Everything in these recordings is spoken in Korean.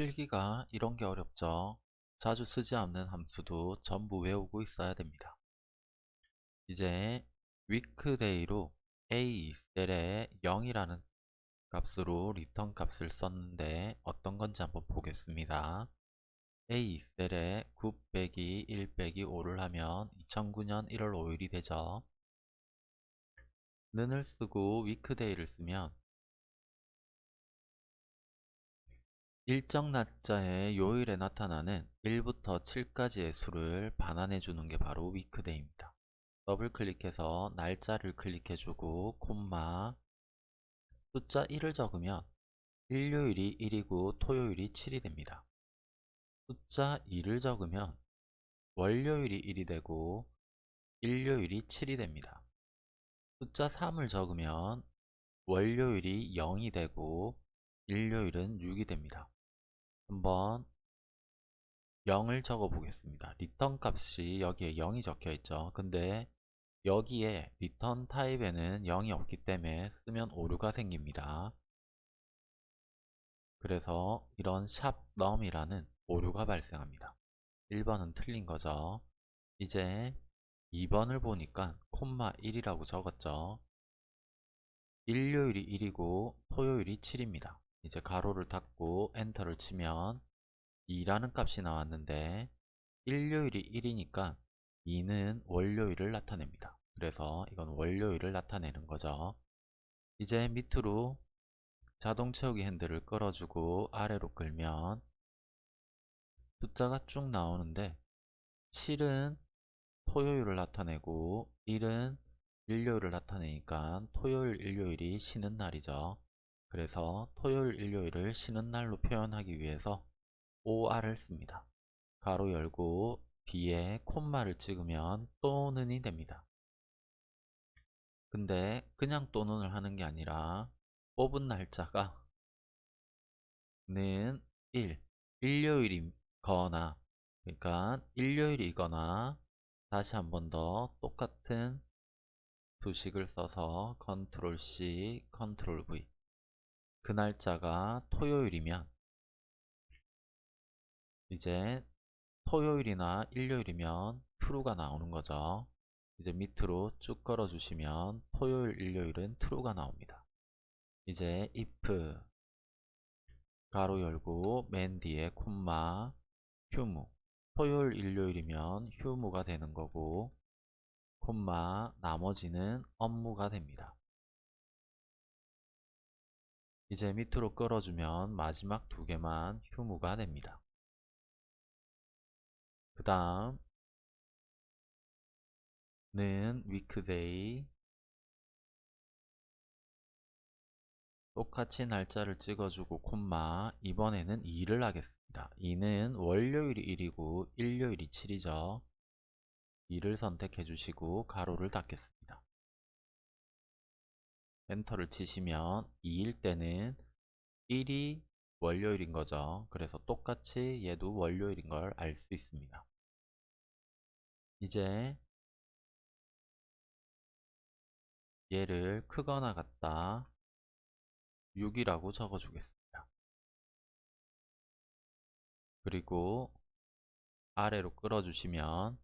필기가 이런 게 어렵죠. 자주 쓰지 않는 함수도 전부 외우고 있어야 됩니다. 이제 weekday로 a 셀에 0이라는 값으로 리턴 값을 썼는데 어떤 건지 한번 보겠습니다. A 셀에 9 빼기 1 빼기 5를 하면 2009년 1월 5일이 되죠. 는을 쓰고 weekday를 쓰면 일정 날짜의 요일에 나타나는 1부터 7까지의 수를 반환해 주는 게 바로 weekday입니다. 더블 클릭해서 날짜를 클릭해 주고 콤마 숫자 1을 적으면 일요일이 1이고 토요일이 7이 됩니다. 숫자 2를 적으면 월요일이 1이 되고 일요일이 7이 됩니다. 숫자 3을 적으면 월요일이 0이 되고 일요일은 6이 됩니다. 한번 0을 적어 보겠습니다. return 값이 여기에 0이 적혀 있죠. 근데 여기에 return type에는 0이 없기 때문에 쓰면 오류가 생깁니다. 그래서 이런 샵 NUM이라는 오류가 발생합니다. 1번은 틀린 거죠. 이제 2번을 보니까 콤마 1이라고 적었죠. 일요일이 1이고 토요일이 7입니다. 이제 가로를 닫고 엔터를 치면 2라는 값이 나왔는데 일요일이 1이니까 2는 월요일을 나타냅니다. 그래서 이건 월요일을 나타내는 거죠. 이제 밑으로 자동 채우기 핸들을 끌어주고 아래로 끌면 숫자가 쭉 나오는데 7은 토요일을 나타내고 1은 일요일을 나타내니까 토요일, 일요일이 쉬는 날이죠. 그래서 토요일, 일요일을 쉬는 날로 표현하기 위해서 OR을 씁니다. 가로 열고 뒤에 콤마를 찍으면 또는이 됩니다. 근데 그냥 또는을 하는 게 아니라 뽑은 날짜가 는 1, 일요일이거나 그러니까 일요일이거나 다시 한 번 더 똑같은 수식을 써서 컨트롤 C, 컨트롤 V 그 날짜가 토요일이면 이제 토요일이나 일요일이면 true가 나오는 거죠. 이제 밑으로 쭉 걸어 주시면 토요일, 일요일은 true가 나옵니다. 이제 if 가로 열고 맨 뒤에 콤마 휴무 토요일, 일요일이면 휴무가 되는 거고 콤마 나머지는 업무가 됩니다. 이제 밑으로 끌어주면 마지막 두 개만 휴무가 됩니다. 그 다음 는 weekday 똑같이 날짜를 찍어주고 콤마 이번에는 2를 하겠습니다. 2는 월요일이 1이고 일요일이 7이죠. 2를 선택해 주시고 가로를 닫겠습니다. 엔터를 치시면 2일 때는 1이 월요일인 거죠. 그래서 똑같이 얘도 월요일인 걸 알 수 있습니다. 이제 얘를 크거나 같다 6이라고 적어 주겠습니다. 그리고 아래로 끌어 주시면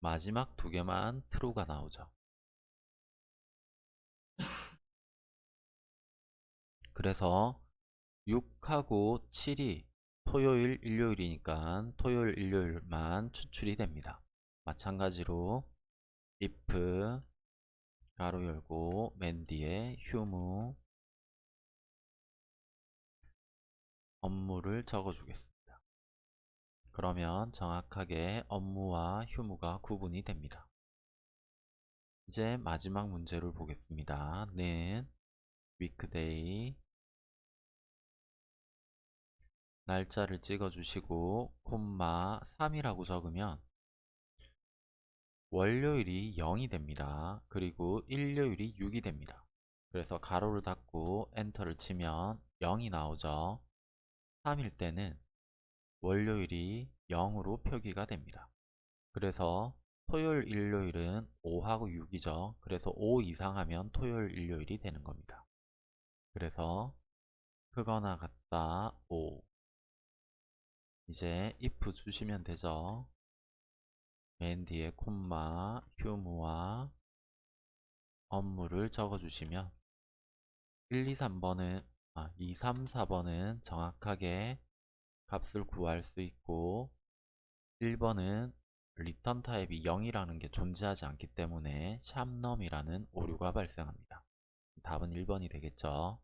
마지막 두 개만 true가 나오죠. 그래서 6하고 7이 토요일, 일요일이니까 토요일, 일요일만 추출이 됩니다. 마찬가지로 if 가로 열고 맨 뒤에 휴무 업무를 적어 주겠습니다. 그러면 정확하게 업무와 휴무가 구분이 됩니다. 이제 마지막 문제를 보겠습니다. 는 weekday 날짜를 찍어 주시고 콤마 3이라고 적으면 월요일이 0이 됩니다. 그리고 일요일이 6이 됩니다. 그래서 가로를 닫고 엔터를 치면 0이 나오죠. 3일 때는 월요일이 0으로 표기가 됩니다. 그래서 토요일, 일요일은 5하고 6이죠. 그래서 5 이상 하면 토요일, 일요일이 되는 겁니다. 그래서 크거나 같다 5 이제 if 주시면 되죠. 맨 뒤에 콤마, 휴무와 업무를 적어주시면 1, 2, 3번은 아, 2, 3, 4번은 정확하게 값을 구할 수 있고 1번은 return type이 0이라는 게 존재하지 않기 때문에 샵 NUM이라는 오류가 발생합니다. 답은 1번이 되겠죠.